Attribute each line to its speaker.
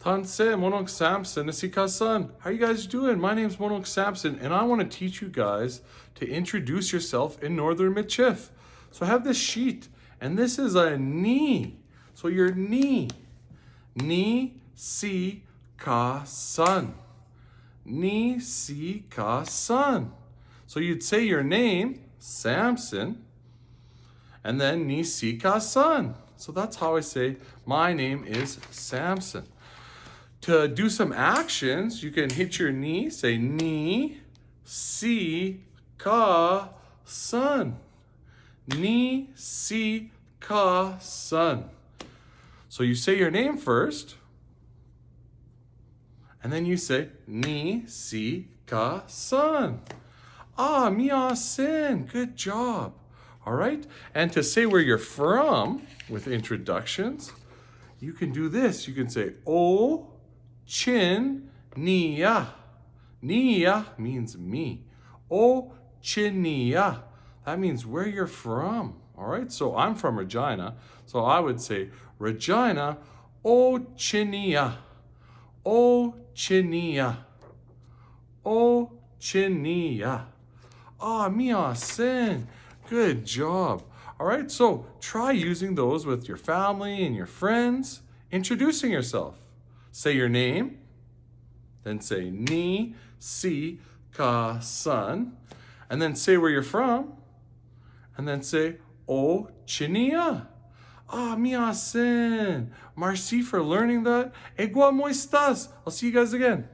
Speaker 1: Tanse Monok Samson Nasika-san. How you guys doing? My name's Monok Samson and I want to teach you guys to introduce yourself in Northern Michif. So I have this sheet and this is a knee. So your knee. Ni si ka san. Ni si ka san. So you'd say your name, Samson, and then ni si ka san. So that's how I say my name is Samson. To do some actions, you can hit your knee, say ni, si, ka, sun. Ni, si, ka, sun. So you say your name first, and then you say ni, si, ka, sun. Ah, mia sin, good job. All right, and to say where you're from with introductions, you can do this. You can say, oh, Chin Nia. Nia means me. O Chinia. That means where you're from. All right, so I'm from Regina. So I would say Regina O Chinia. O Chinia. O Chinia. Ah, mia sin. Good job. All right, so try using those with your family and your friends, introducing yourself. Say your name, then say ni, si, ka, san, and then say where you're from, and then say o chinia. Ah, mi asen. Merci for learning that. Egua moistas. I'll see you guys again.